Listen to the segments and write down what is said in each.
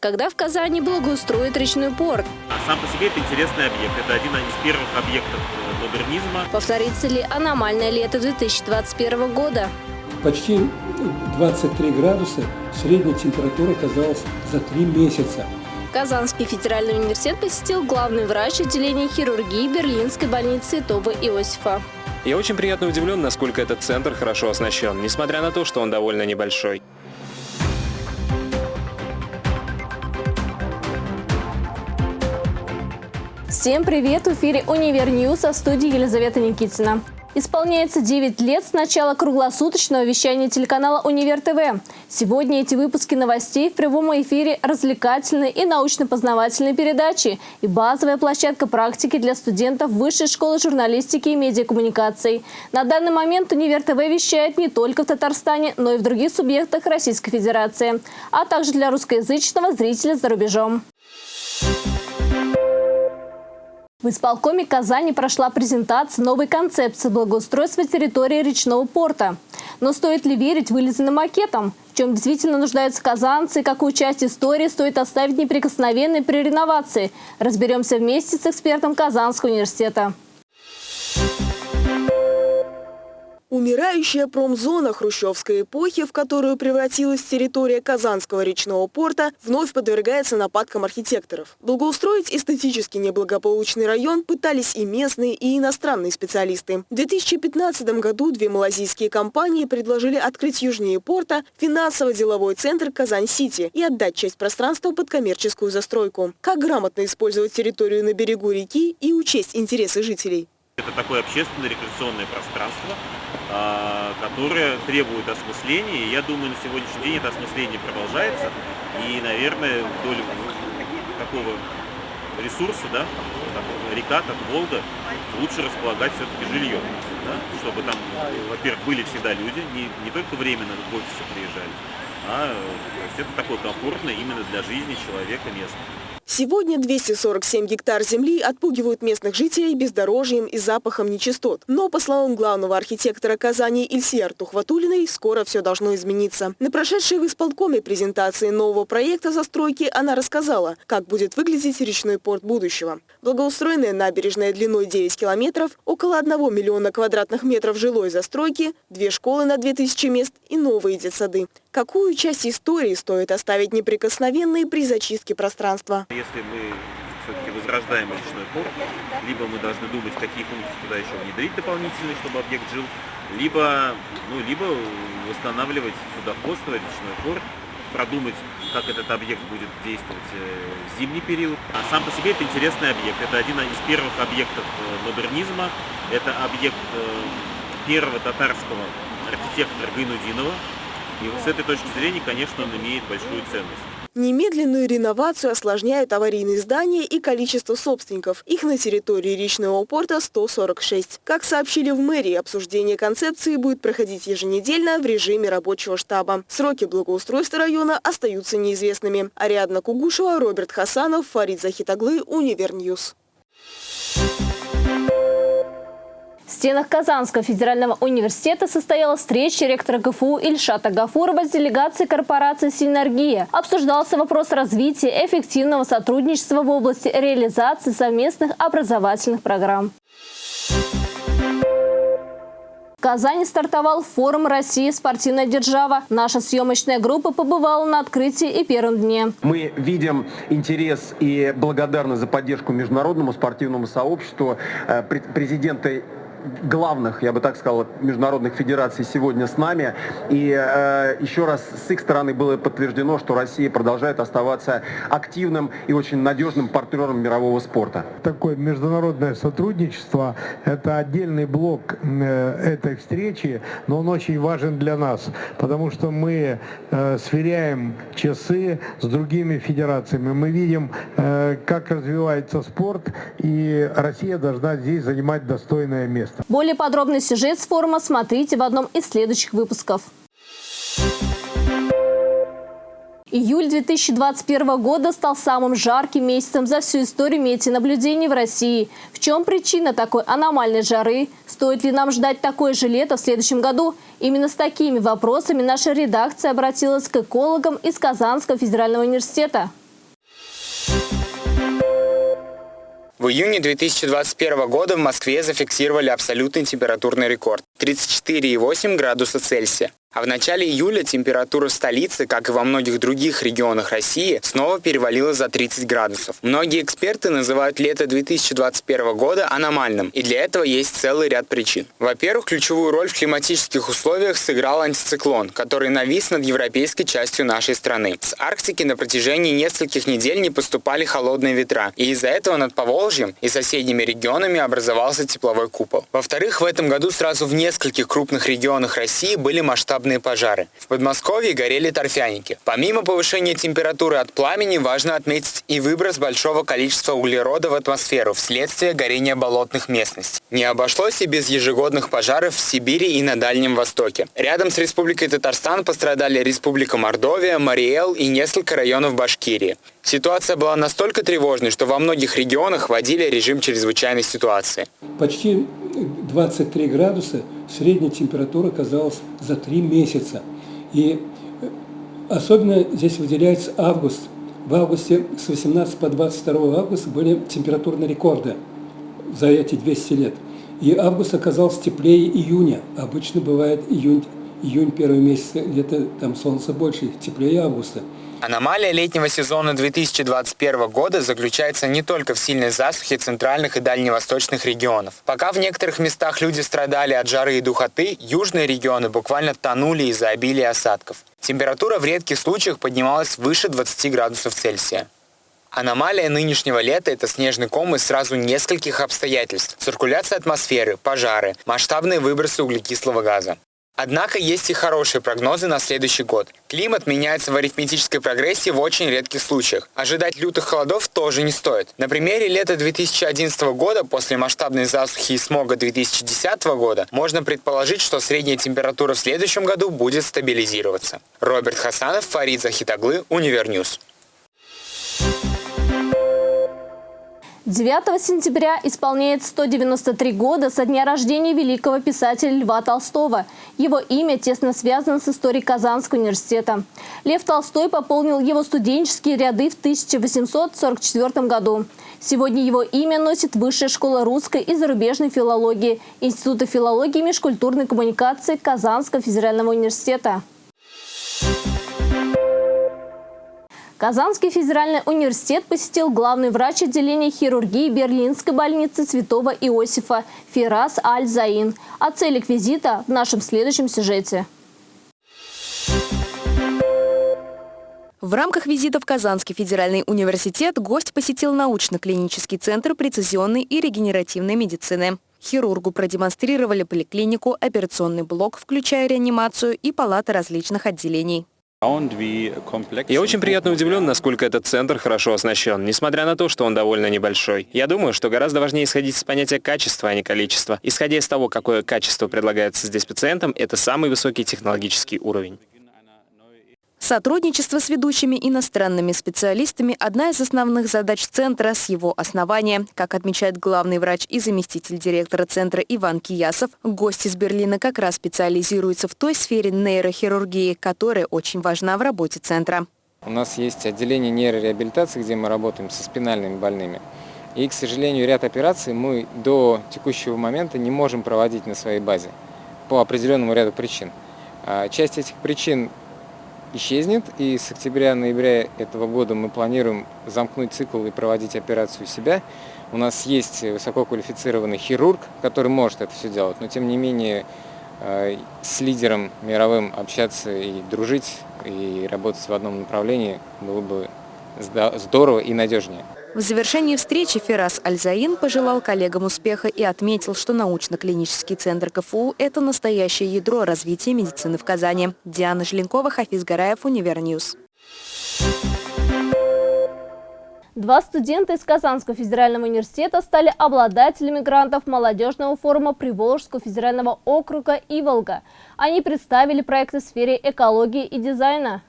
когда в Казани благоустроят речной порт. А сам по себе это интересный объект. Это один из первых объектов э, модернизма. Повторится ли аномальное лето 2021 года? Почти 23 градуса средняя температура оказалась за три месяца. Казанский федеральный университет посетил главный врач отделения хирургии Берлинской больницы Тоба Иосифа. Я очень приятно удивлен, насколько этот центр хорошо оснащен, несмотря на то, что он довольно небольшой. Всем привет! В эфире «Универ News», а в студии Елизавета Никитина. Исполняется 9 лет с начала круглосуточного вещания телеканала «Универ ТВ». Сегодня эти выпуски новостей в прямом эфире развлекательной и научно-познавательной передачи и базовая площадка практики для студентов Высшей школы журналистики и медиакоммуникаций. На данный момент «Универ ТВ» вещает не только в Татарстане, но и в других субъектах Российской Федерации, а также для русскоязычного зрителя за рубежом. В исполкоме Казани прошла презентация новой концепции благоустройства территории речного порта. Но стоит ли верить вылизанным макетам? В чем действительно нуждаются казанцы и какую часть истории стоит оставить неприкосновенной при реновации? Разберемся вместе с экспертом Казанского университета. Умирающая промзона хрущевской эпохи, в которую превратилась территория Казанского речного порта, вновь подвергается нападкам архитекторов. Благоустроить эстетически неблагополучный район пытались и местные, и иностранные специалисты. В 2015 году две малазийские компании предложили открыть южнее порта финансово-деловой центр Казань-Сити и отдать часть пространства под коммерческую застройку. Как грамотно использовать территорию на берегу реки и учесть интересы жителей? Это такое общественное рекреационное пространство, а, которое требует осмысления. Я думаю, на сегодняшний день это осмысление продолжается. И, наверное, вдоль такого ресурса, да, река, как Волга, лучше располагать все-таки жильем. Да, чтобы там, во-первых, были всегда люди, не, не только временно в офисы приезжали, а то есть это такое комфортное именно для жизни человека место. Сегодня 247 гектар земли отпугивают местных жителей бездорожьем и запахом нечистот. Но, по словам главного архитектора Казани Ильсия Тухватулиной, скоро все должно измениться. На прошедшей в исполкоме презентации нового проекта застройки она рассказала, как будет выглядеть речной порт будущего. Благоустроенная набережная длиной 9 километров, около 1 миллиона квадратных метров жилой застройки, две школы на 2000 мест и новые детсады. Какую часть истории стоит оставить неприкосновенной при зачистке пространства? Если мы все-таки возрождаем речной порт, либо мы должны думать, какие функции туда еще внедрить дополнительные, чтобы объект жил, либо, ну, либо восстанавливать судоходство, речной порт, продумать, как этот объект будет действовать э, в зимний период. А сам по себе это интересный объект. Это один из первых объектов э, модернизма. Это объект э, первого татарского архитектора Гайнудинова, и с этой точки зрения, конечно, он имеет большую ценность. Немедленную реновацию осложняют аварийные здания и количество собственников. Их на территории речного порта 146. Как сообщили в мэрии, обсуждение концепции будет проходить еженедельно в режиме рабочего штаба. Сроки благоустройства района остаются неизвестными. Ариадна Кугушева, Роберт Хасанов, Фарид Захитаглы, Универ News. В стенах Казанского федерального университета состоялась встреча ректора КФУ Ильшата Гафурова с делегацией корпорации «Синергия». Обсуждался вопрос развития эффективного сотрудничества в области реализации совместных образовательных программ. В Казани стартовал форум «Россия. Спортивная держава». Наша съемочная группа побывала на открытии и первом дне. Мы видим интерес и благодарность за поддержку международному спортивному сообществу э, президента главных, я бы так сказал, международных федераций сегодня с нами. И э, еще раз с их стороны было подтверждено, что Россия продолжает оставаться активным и очень надежным партнером мирового спорта. Такое международное сотрудничество – это отдельный блок э, этой встречи, но он очень важен для нас, потому что мы э, сверяем часы с другими федерациями. Мы видим, э, как развивается спорт, и Россия должна здесь занимать достойное место место. Более подробный сюжет с форума смотрите в одном из следующих выпусков. Июль 2021 года стал самым жарким месяцем за всю историю метеонаблюдений в России. В чем причина такой аномальной жары? Стоит ли нам ждать такое же лето в следующем году? Именно с такими вопросами наша редакция обратилась к экологам из Казанского федерального университета. В июне 2021 года в Москве зафиксировали абсолютный температурный рекорд – 34,8 градуса Цельсия. А в начале июля температура столицы, как и во многих других регионах России, снова перевалила за 30 градусов. Многие эксперты называют лето 2021 года аномальным, и для этого есть целый ряд причин. Во-первых, ключевую роль в климатических условиях сыграл антициклон, который навис над европейской частью нашей страны. С Арктики на протяжении нескольких недель не поступали холодные ветра, и из-за этого над Поволжьем и соседними регионами образовался тепловой купол. Во-вторых, в этом году сразу в нескольких крупных регионах России были масштабные масштабные пожары. В Подмосковье горели торфяники. Помимо повышения температуры от пламени, важно отметить и выброс большого количества углерода в атмосферу вследствие горения болотных местностей. Не обошлось и без ежегодных пожаров в Сибири и на Дальнем Востоке. Рядом с Республикой Татарстан пострадали Республика Мордовия, Мариэл и несколько районов Башкирии. Ситуация была настолько тревожной, что во многих регионах вводили режим чрезвычайной ситуации. Почти 23 градуса средняя температура оказалась за 3 месяца. И э, особенно здесь выделяется август. В августе с 18 по 22 августа были температурные рекорды за эти 200 лет. И август оказался теплее июня. Обычно бывает июнь, июнь первый месяц, где-то там солнце больше, теплее августа. Аномалия летнего сезона 2021 года заключается не только в сильной засухе центральных и дальневосточных регионов. Пока в некоторых местах люди страдали от жары и духоты, южные регионы буквально тонули из-за обилия осадков. Температура в редких случаях поднималась выше 20 градусов Цельсия. Аномалия нынешнего лета – это снежный ком из сразу нескольких обстоятельств. Циркуляция атмосферы, пожары, масштабные выбросы углекислого газа. Однако есть и хорошие прогнозы на следующий год. Климат меняется в арифметической прогрессии в очень редких случаях. Ожидать лютых холодов тоже не стоит. На примере лета 2011 года после масштабной засухи и смога 2010 года можно предположить, что средняя температура в следующем году будет стабилизироваться. Роберт Хасанов, Фарид Захитаглы, Универ News. 9 сентября исполняется 193 года со дня рождения великого писателя Льва Толстого. Его имя тесно связано с историей Казанского университета. Лев Толстой пополнил его студенческие ряды в 1844 году. Сегодня его имя носит Высшая школа русской и зарубежной филологии Института филологии и межкультурной коммуникации Казанского федерального университета. Казанский федеральный университет посетил главный врач отделения хирургии Берлинской больницы Святого Иосифа Фирас Аль-Заин. О целях визита в нашем следующем сюжете. В рамках визита в Казанский федеральный университет гость посетил научно-клинический центр прецизионной и регенеративной медицины. Хирургу продемонстрировали поликлинику, операционный блок, включая реанимацию и палаты различных отделений. Я очень приятно удивлен, насколько этот центр хорошо оснащен, несмотря на то, что он довольно небольшой. Я думаю, что гораздо важнее исходить с понятия качества, а не количества. Исходя из того, какое качество предлагается здесь пациентам, это самый высокий технологический уровень. Сотрудничество с ведущими иностранными специалистами – одна из основных задач Центра с его основания. Как отмечает главный врач и заместитель директора Центра Иван Киясов, гость из Берлина как раз специализируется в той сфере нейрохирургии, которая очень важна в работе Центра. У нас есть отделение нейрореабилитации, где мы работаем со спинальными больными. И, к сожалению, ряд операций мы до текущего момента не можем проводить на своей базе по определенному ряду причин. А часть этих причин исчезнет. И с октября-ноября этого года мы планируем замкнуть цикл и проводить операцию у себя. У нас есть высококвалифицированный хирург, который может это все делать, но тем не менее э, с лидером мировым общаться и дружить, и работать в одном направлении было бы здорово и надежнее. В завершении встречи Ферас Альзаин пожелал коллегам успеха и отметил, что научно-клинический центр КФУ – это настоящее ядро развития медицины в Казани. Диана Желенкова, Хафиз Гараев, Универ News. Два студента из Казанского федерального университета стали обладателями грантов молодежного форума Приволжского федерального округа «Иволга». Они представили проекты в сфере экологии и дизайна.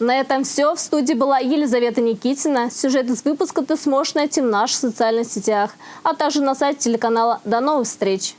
На этом все. В студии была Елизавета Никитина. Сюжет из выпуска ты сможешь найти в наших социальных сетях, а также на сайте телеканала. До новых встреч!